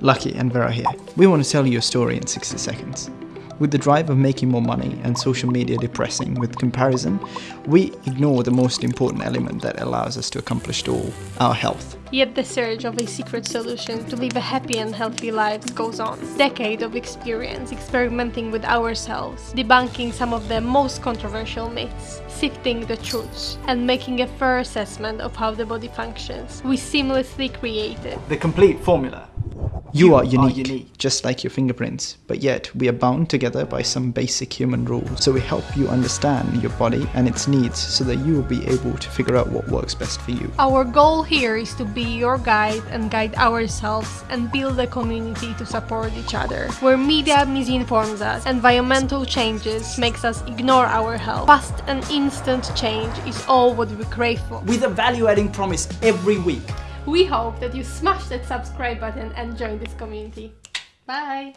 Lucky and Vera here. We want to tell you a story in 60 seconds. With the drive of making more money and social media depressing with comparison, we ignore the most important element that allows us to accomplish it all, our health. Yet the search of a secret solution to live a happy and healthy lives goes on. Decade of experience experimenting with ourselves, debunking some of the most controversial myths, sifting the truths, and making a fair assessment of how the body functions. We seamlessly created The complete formula. You, are, unique, just like your fingerprints, but yet we are bound together by some basic human rules. So we help you understand your body and its needs so that you will be able to figure out what works best for you. Our goal here is to be your guide and guide ourselves and build a community to support each other. Where media misinforms us, environmental changes makes us ignore our health. Fast and instant change is all what we crave for. With a value-adding promise every week. We hope that you smash that subscribe button and join this community. Bye!